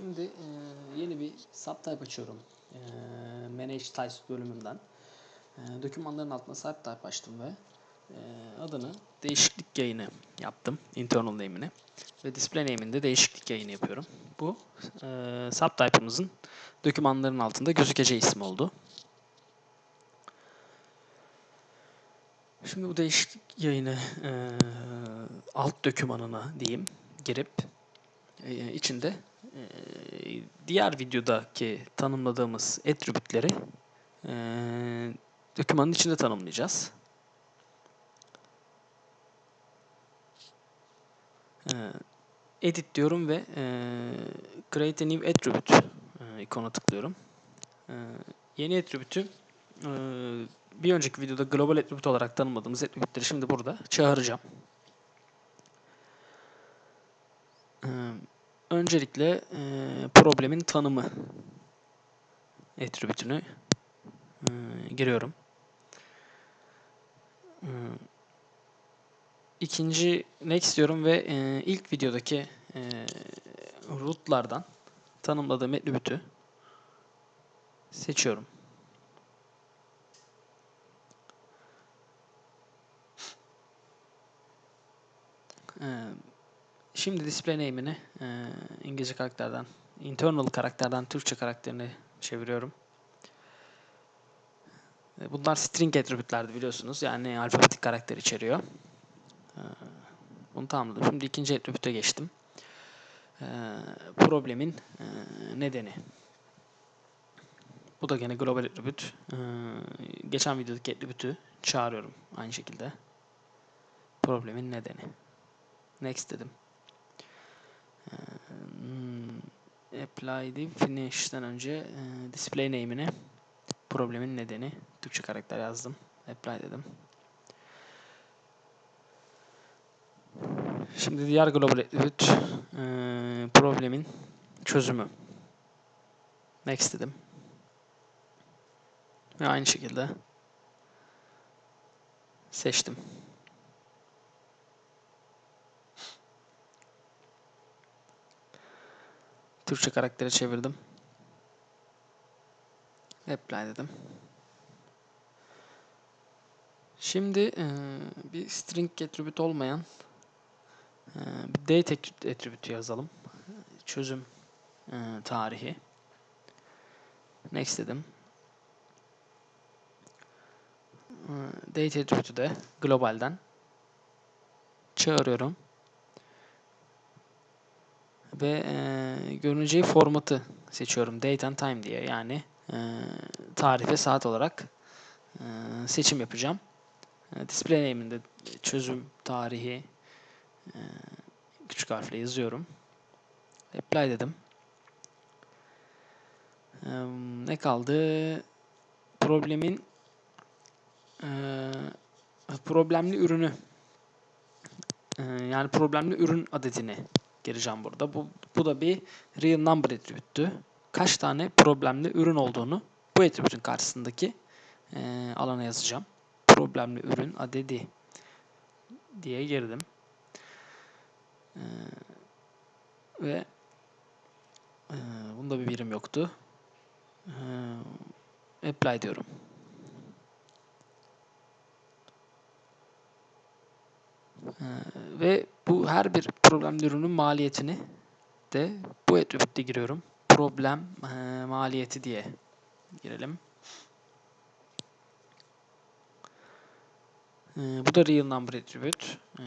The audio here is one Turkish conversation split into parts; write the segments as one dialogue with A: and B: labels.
A: Şimdi e, yeni bir subtype açıyorum. E, Manage Types bölümünden. E, dokümanların altına subtype açtım ve e, adını değişiklik yayını yaptım. Internal name'ini. Ve display name'inde değişiklik yayını yapıyorum. Bu e, subtype'ımızın dokümanların altında gözükeceği isim oldu. Şimdi bu değişiklik yayını e, alt dokümanına diyeyim girip e, içinde diğer videodaki tanımladığımız attribute'leri e, dokümanın içinde tanımlayacağız. E, edit diyorum ve e, create a new attribute e, ikona tıklıyorum. E, yeni attribute'ü e, bir önceki videoda global attribute olarak tanımladığımız attribute'leri şimdi burada çağıracağım. Ee, öncelikle e, problemin tanımı attribute'ünü e, giriyorum. E, ikinci next diyorum ve e, ilk videodaki e, rootlardan tanımladığım attribute'ü seçiyorum. Ee, Şimdi display name'ini e, İngilizce karakterden, internal karakterden Türkçe karakterini çeviriyorum. E, bunlar string attribute'lerdi biliyorsunuz. Yani alfabetik karakter içeriyor. E, bunu tamamladım. Şimdi ikinci attribute'e geçtim. E, problemin e, nedeni. Bu da gene global attribute. E, geçen videodaki attribute'ü çağırıyorum aynı şekilde. Problemin nedeni. Next dedim. Hmm, apply deyip finish'ten önce e, display name'ini problemin nedeni Türkçe karakter yazdım. Apply dedim. Şimdi diğer global attribute e, problemin çözümü. Next dedim. Ve aynı şekilde seçtim. Türkçe karaktere çevirdim. Apply dedim. Şimdi e, bir string attribute olmayan e, bir date attribute yazalım. Çözüm e, tarihi. Next dedim. E, date attribute'ü de globalden çağırıyorum ve e, görüneceği formatı seçiyorum. Date and time diye. Yani e, tarih saat olarak e, seçim yapacağım. E, display name'inde çözüm tarihi e, küçük harfle yazıyorum. Apply dedim. E, ne kaldı? Problemin e, problemli ürünü e, yani problemli ürün adetini gireceğim burada. Bu, bu da bir real number attribute'tü. Kaç tane problemli ürün olduğunu bu attribute'ün karşısındaki e, alana yazacağım. Problemli ürün adedi diye girdim. E, ve e, bunda bir birim yoktu. E, apply diyorum. Ee, ve bu her bir problemli ürünün maliyetini de bu attribute'de giriyorum. Problem e, maliyeti diye girelim. E, bu da real number attribute. E,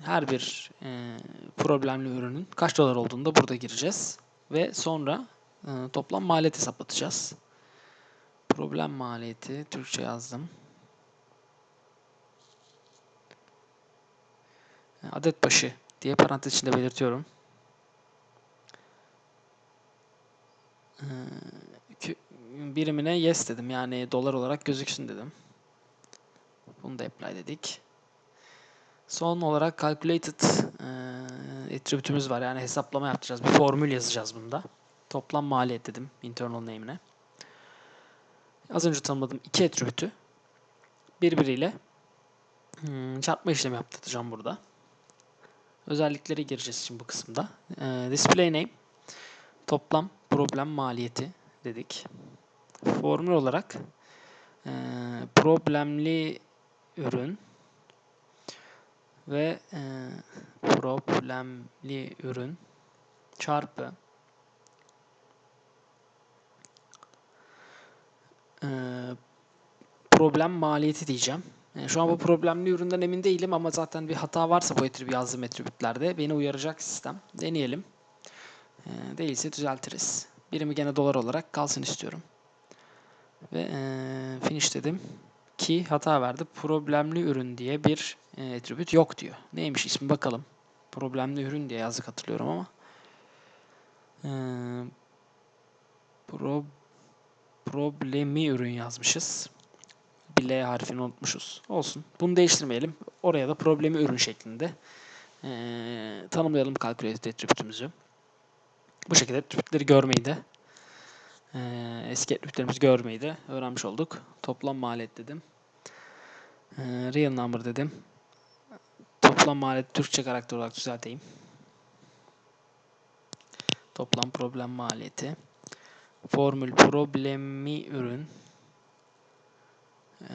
A: her bir e, problemli ürünün kaç dolar olduğunu da burada gireceğiz. Ve sonra e, toplam maliyet hesaplatacağız. Problem maliyeti Türkçe yazdım. Adet başı diye parantez içinde belirtiyorum. Ee, birimine yes dedim. Yani dolar olarak gözüksün dedim. Bunu da apply dedik. Son olarak calculated e, attribute'ümüz var. Yani hesaplama yapacağız. Bir formül yazacağız bunda. Toplam maliyet dedim internal name'ine. Az önce tanımladığım iki attribute'ü birbiriyle hmm, çarpma işlemi yaptıracağım burada. Özellikleri gireceğiz şimdi bu kısımda. E, display name toplam problem maliyeti dedik. Formül olarak e, problemli ürün ve e, problemli ürün çarpı e, problem maliyeti diyeceğim. Yani şu an bu problemli üründen emin değilim ama zaten bir hata varsa bu etrib yazdığım etributlerde beni uyaracak sistem. Deneyelim. E, değilse düzeltiriz. Birimi gene dolar olarak kalsın istiyorum. Ve e, finish dedim ki hata verdi. Problemli ürün diye bir e, attribute yok diyor. Neymiş ismi bakalım. Problemli ürün diye yazdık hatırlıyorum ama. E, pro, problemi ürün yazmışız. Bir L harfini unutmuşuz. Olsun. Bunu değiştirmeyelim. Oraya da problemi ürün şeklinde e, tanımlayalım calculated attribute'ümüzü. Bu şekilde attribute'leri görmeyi de e, eski attribute'lerimizi görmeyi de öğrenmiş olduk. Toplam maliyet dedim. E, real number dedim. Toplam maliyet Türkçe karakter olarak düzelteyim. Toplam problem maliyeti. Formül problemi ürün e,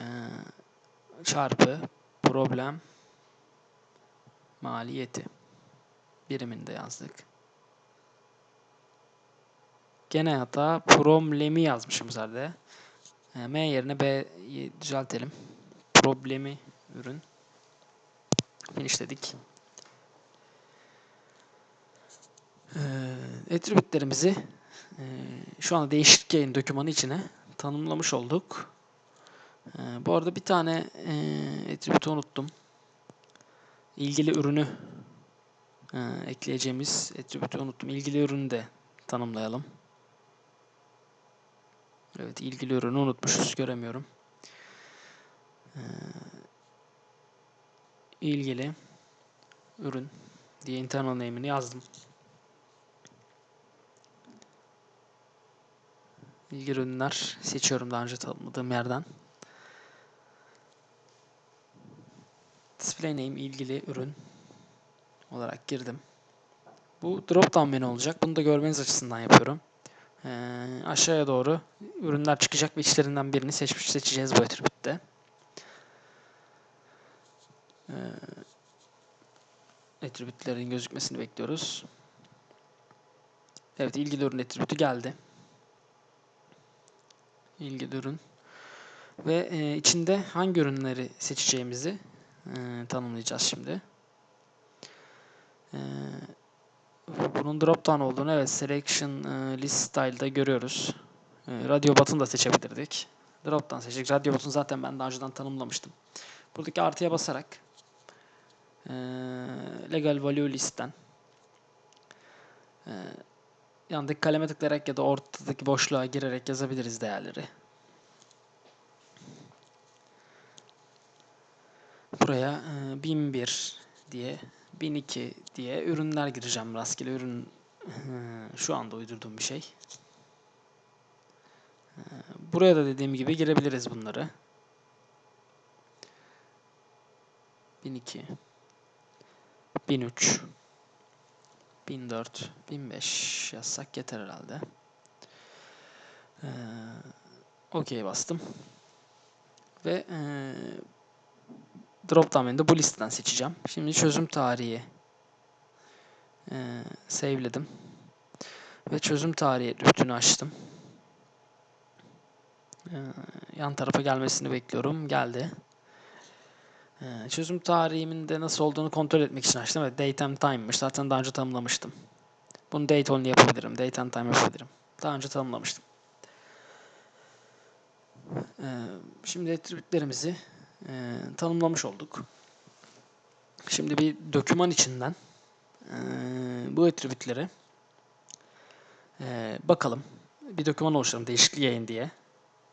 A: çarpı problem maliyeti biriminde yazdık. Gene hata problemi yazmışım zaten. E, M yerine B'yi düzeltelim. Problemi ürün. Finish dedik. E, attribute'lerimizi e, şu anda değişik yayın dokümanı içine tanımlamış olduk. E, bu arada bir tane e, attribute unuttum. İlgili ürünü e, ekleyeceğimiz attribute'ü unuttum. İlgili ürünü de tanımlayalım. Evet ilgili ürünü unutmuşuz. Göremiyorum. Ee, ilgili ürün diye internal name'ini yazdım. İlgili ürünler seçiyorum daha önce tanımladığım yerden. Display name ilgili ürün olarak girdim. Bu drop down menü olacak. Bunu da görmeniz açısından yapıyorum. Ee, aşağıya doğru ürünler çıkacak ve içlerinden birini seçmiş seçeceğiz bu attribute'de. Ee, attribute'lerin gözükmesini bekliyoruz. Evet ilgili ürün attribute'ü geldi. İlgili ürün. Ve e, içinde hangi ürünleri seçeceğimizi e, tanımlayacağız şimdi. E, bunun drop down olduğunu evet selection e, list style'da görüyoruz. E, radio button da seçebilirdik. Drop down seçecek. Radio button zaten ben daha önceden tanımlamıştım. Buradaki artıya basarak e, legal value listten e, yandaki kaleme tıklayarak ya da ortadaki boşluğa girerek yazabiliriz değerleri. Buraya e, 1001 diye 1002 diye ürünler gireceğim. Rastgele ürün şu anda uydurduğum bir şey. Buraya da dediğim gibi girebiliriz bunları. 1002 1003 1004 1005 yazsak yeter herhalde. Ee, OK bastım. Ve e, drop down bu listeden seçeceğim. Şimdi çözüm tarihi e, saveledim. Ve çözüm tarihi bütünü açtım. E, yan tarafa gelmesini bekliyorum. Geldi. E, çözüm tarihimin de nasıl olduğunu kontrol etmek için açtım. Evet, date and time'mış. Zaten daha önce tanımlamıştım. Bunu date only yapabilirim. Date and time yapabilirim. Daha önce tanımlamıştım. E, şimdi attribute'lerimizi e, tanımlamış olduk. Şimdi bir doküman içinden e, bu attribute'leri e, bakalım. Bir doküman oluşturalım değişiklik yayın diye.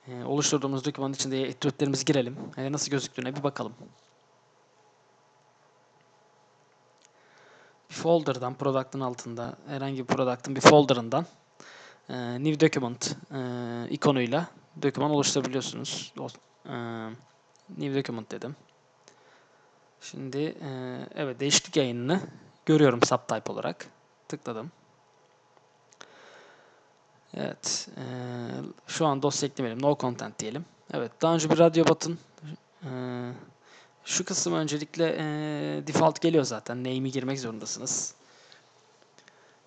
A: E, oluşturduğumuz dokümanın içinde attribute'lerimizi girelim. E, nasıl gözüktüğüne bir bakalım. Bir folder'dan, product'ın altında herhangi bir product'ın bir folder'ından e, new document e, ikonuyla doküman oluşturabiliyorsunuz. E, New Document dedim. Şimdi e, evet değişiklik yayınını görüyorum subtype olarak. Tıkladım. Evet. eee, şu an dosya eklemeyelim. No content diyelim. Evet. Daha önce bir radyo button eee, şu kısım öncelikle default geliyor zaten. Name'i girmek zorundasınız.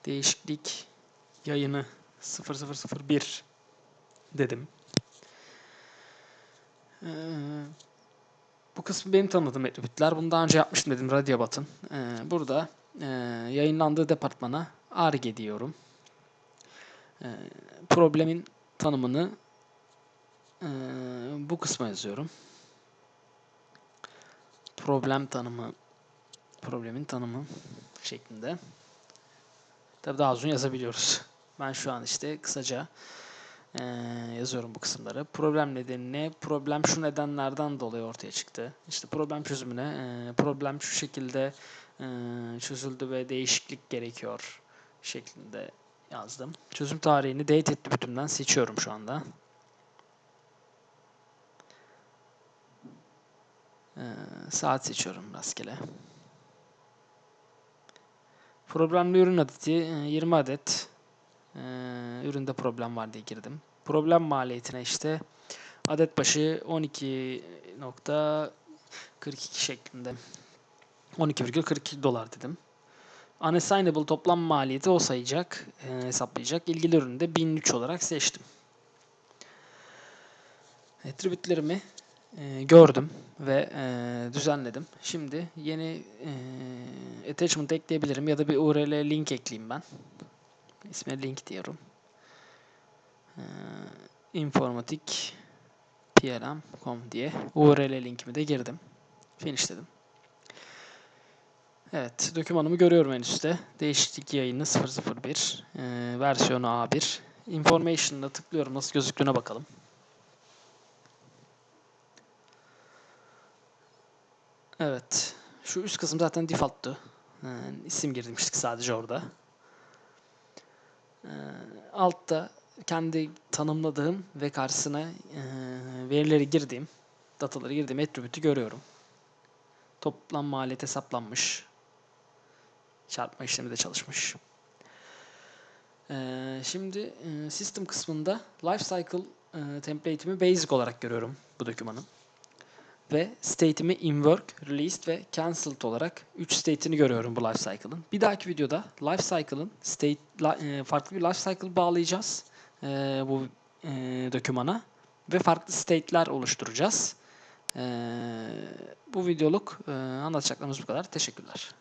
A: Değişiklik yayını 0001 dedim. Eee, bu kısmı benim tanımadığım attribute'ler. Bunu daha önce yapmıştım dedim radyo button. Eee, burada eee, yayınlandığı departmana ARGE diyorum. Eee, problemin tanımını eee, bu kısma yazıyorum. Problem tanımı problemin tanımı şeklinde. Tabii daha uzun yazabiliyoruz. Ben şu an işte kısaca eee, yazıyorum bu kısımları. Problem nedeni ne? Problem şu nedenlerden dolayı ortaya çıktı. İşte problem çözümüne eee, problem şu şekilde eee, çözüldü ve değişiklik gerekiyor şeklinde yazdım. Çözüm tarihini date attribute'ümden seçiyorum şu anda. Eee, saat seçiyorum rastgele. Problemli ürün adeti e, 20 adet. Eee, üründe problem var diye girdim. Problem maliyetine işte adet başı 12.42 şeklinde 12,42 dolar dedim. Unassignable toplam maliyeti o sayacak, e, hesaplayacak. İlgili ürünü de 1003 olarak seçtim. Attribute'lerimi e, gördüm ve e, düzenledim. Şimdi yeni e, attachment ekleyebilirim ya da bir URL link ekleyeyim ben. İsmine link diyorum. E, informatik plm.com diye URL linkimi de girdim. Finish dedim. Evet, dokümanımı görüyorum en üstte. Değişiklik yayını 001, e, versiyonu A1. Information'da tıklıyorum, nasıl gözüktüğüne bakalım. Evet, şu üst kısım zaten default'tu. E, isim girmiştik sadece orada. E, altta kendi tanımladığım ve karşısına e, verileri girdiğim, dataları girdiğim attribute'ü görüyorum. Toplam maliyet hesaplanmış. Çarpma işlemi de çalışmış. Ee, şimdi e, system kısmında lifecycle e, template'imi basic olarak görüyorum bu dokümanın. Ve state'imi in work, released ve cancelled olarak 3 state'ini görüyorum bu lifecycle'ın. Bir dahaki videoda lifecycle'ın state e, farklı bir lifecycle bağlayacağız e, bu e, dokümana ve farklı state'ler oluşturacağız. Bu videoluk anlatacaklarımız bu kadar. Teşekkürler.